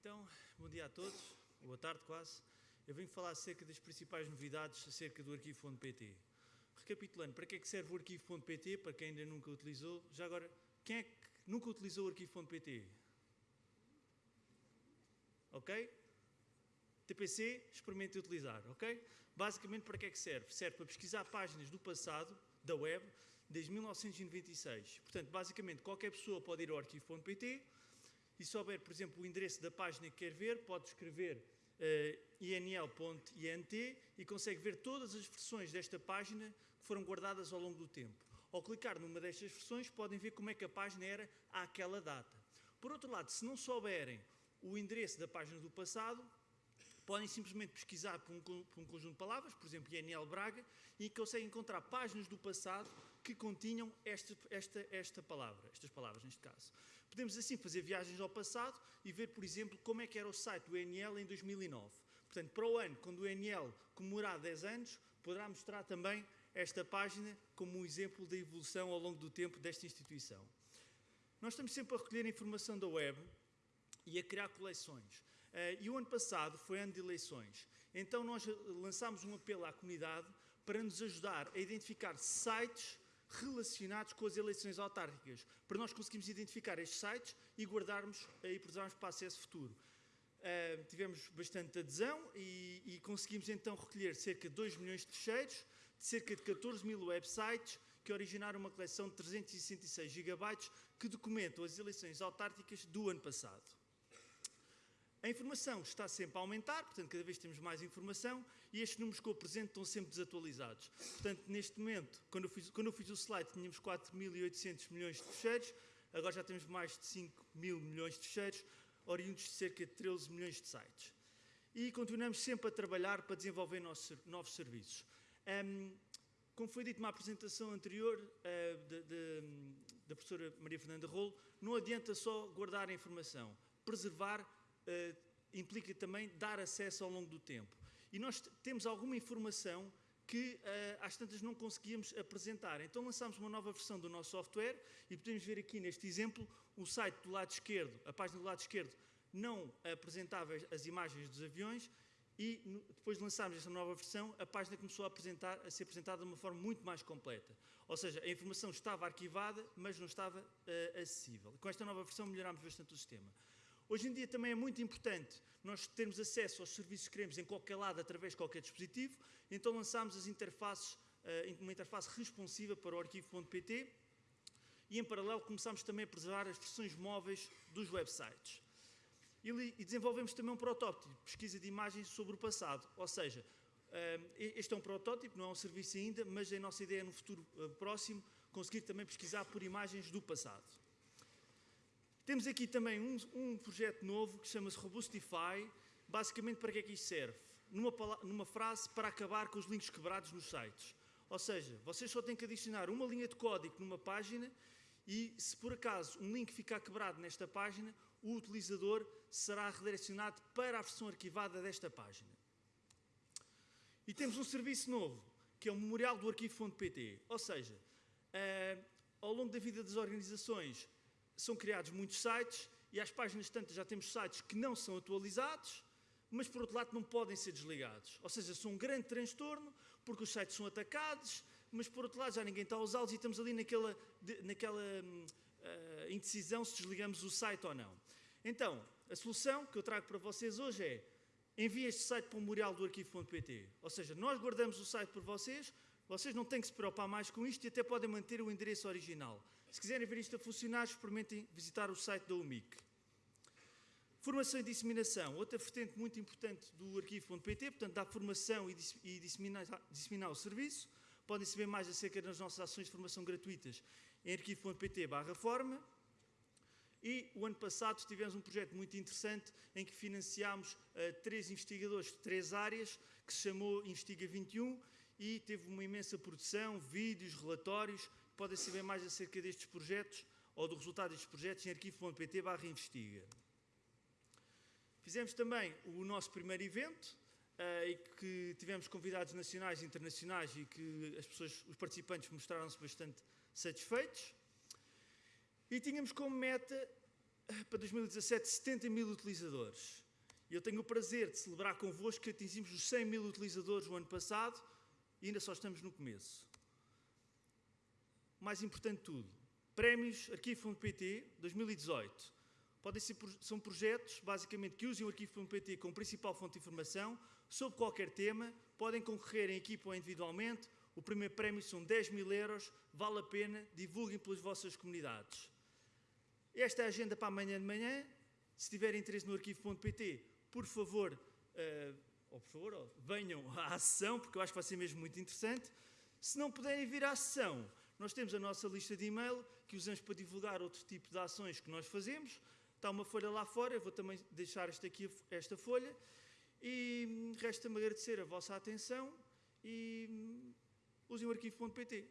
Então, bom dia a todos, boa tarde quase. Eu venho falar acerca das principais novidades acerca do arquivo.pt. Recapitulando, para que é que serve o arquivo.pt, para quem ainda nunca utilizou? Já agora, quem é que nunca utilizou o arquivo.pt? Ok? TPC, experimente utilizar, ok? Basicamente, para que é que serve? Serve para pesquisar páginas do passado, da web, desde 1996. Portanto, basicamente, qualquer pessoa pode ir ao arquivo.pt e se por exemplo, o endereço da página que quer ver, pode escrever uh, inl.int e consegue ver todas as versões desta página que foram guardadas ao longo do tempo. Ao clicar numa destas versões, podem ver como é que a página era àquela data. Por outro lado, se não souberem o endereço da página do passado, podem simplesmente pesquisar por um, por um, conjunto de palavras, por exemplo, INL Braga, e conseguem encontrar páginas do passado que continham esta, esta, esta palavra, estas palavras neste caso. Podemos assim fazer viagens ao passado e ver, por exemplo, como é que era o site do INL em 2009. Portanto, para o ano, quando o INL comemorar 10 anos, poderá mostrar também esta página como um exemplo da evolução ao longo do tempo desta instituição. Nós estamos sempre a recolher informação da web e a criar coleções. Uh, e o ano passado foi ano de eleições. Então nós lançámos um apelo à comunidade para nos ajudar a identificar sites relacionados com as eleições autárquicas, para nós conseguirmos identificar estes sites e guardarmos e preservarmos para acesso futuro. Uh, tivemos bastante adesão e, e, conseguimos então recolher cerca de 2 milhões de fecheiros, de cerca de 14 mil websites, que originaram uma coleção de 366 gigabytes que documentam as eleições autárquicas do ano passado. A informação está sempre a aumentar, portanto, cada vez temos mais informação e estes números que eu apresento estão sempre desatualizados. Portanto, neste momento, quando eu fiz, quando eu fiz o slide, tínhamos 4.800 milhões de fecheiros, agora já temos mais de 5 mil milhões de fecheiros, oriundos de cerca de 13 milhões de sites. E continuamos sempre a trabalhar para desenvolver nossos, novos serviços. Um, como foi dito na apresentação anterior uh, da professora Maria Fernanda Rolo, não adianta só guardar a informação, preservar uh, implica também dar acesso ao longo do tempo. E nós temos alguma informação que uh, às tantas não conseguíamos apresentar. Então lançámos uma nova versão do nosso software e podemos ver aqui neste exemplo o site do lado esquerdo, a página do lado esquerdo não apresentava as imagens dos aviões e depois de lançarmos esta nova versão, a página começou a, apresentar, a, ser apresentada de uma forma muito mais completa. Ou seja, a informação estava arquivada, mas não estava uh, acessível. Com esta nova versão melhorámos bastante o sistema. Hoje em dia também é muito importante nós termos acesso aos serviços que queremos em qualquer lado, através de qualquer dispositivo, então lançámos as interfaces, eh, uma interface responsiva para o arquivo.pt e em paralelo começámos também a preservar as versões móveis dos websites. E desenvolvemos também um protótipo pesquisa de imagens sobre o passado, ou seja, eh, este é um protótipo, não é um serviço ainda, mas a nossa ideia é no futuro eh, próximo conseguir também pesquisar por imagens do passado. Temos aqui também um, um projeto novo que chama-se Robustify. Basicamente, para que é que isto serve? Numa, numa frase, para acabar com os links quebrados nos sites. Ou seja, vocês só têm que adicionar uma linha de código numa página e, se por acaso um link ficar quebrado nesta página, o utilizador será redirecionado para a versão arquivada desta página. E temos um serviço novo, que é o memorial do arquivo.pt. Ou seja, uh, ao longo da vida das organizações, são criados muitos sites e às páginas tantas já temos sites que não são atualizados, mas por outro lado não podem ser desligados. Ou seja, são um grande transtorno porque os sites são atacados, mas por outro lado já ninguém está a usá-los e estamos ali naquela, naquela uh, indecisão se desligamos o site ou não. Então, a solução que eu trago para vocês hoje é enviem este site para o memorial do arquivo.pt. Ou seja, nós guardamos o site por vocês, vocês não têm que se preocupar mais com isto e até podem manter o endereço original. Se quiserem ver isto a funcionar, experimentem visitar o site da UMIC. Formação e disseminação, outra vertente muito importante do arquivo.pt, portanto, dá formação e disseminar, disseminar o serviço. Podem saber mais acerca das nossas ações de formação gratuitas em arquivo.pt forma. E o ano passado tivemos um projeto muito interessante em que financiámos uh, três investigadores de três áreas, que se chamou Investiga 21 e teve uma imensa produção, vídeos, relatórios. Podem saber mais acerca destes projetos ou do resultado destes projetos em arquivo.pt barra investiga. Fizemos também o nosso primeiro evento, uh, e que tivemos convidados nacionais e internacionais e que as pessoas, os participantes mostraram-se bastante satisfeitos. E tínhamos como meta eh, para 2017 70 mil utilizadores. E eu tenho o prazer de celebrar convosco que atingimos os 100 mil utilizadores no ano passado e ainda só estamos no começo. Mais importante de tudo, prémios Arquivo.pt 2018. Podem ser, são projetos, basicamente, que usem o Arquivo.pt como principal fonte de informação sobre qualquer tema, podem concorrer em equipa ou individualmente. O primeiro prémio são 10 mil euros, vale a pena, divulguem pelas vossas comunidades. Esta é a agenda para amanhã de manhã. Se tiverem interesse no arquivo.pt, por favor, uh, ou por favor, venham à sessão, porque eu acho que vai ser mesmo muito interessante. Se não puderem vir à sessão, nós temos a nossa lista de e-mail que usamos para divulgar outro tipo de ações que nós fazemos. Está uma folha lá fora, eu vou também deixar esta, aqui, esta folha. E resta-me agradecer a vossa atenção e usem o arquivo.pt.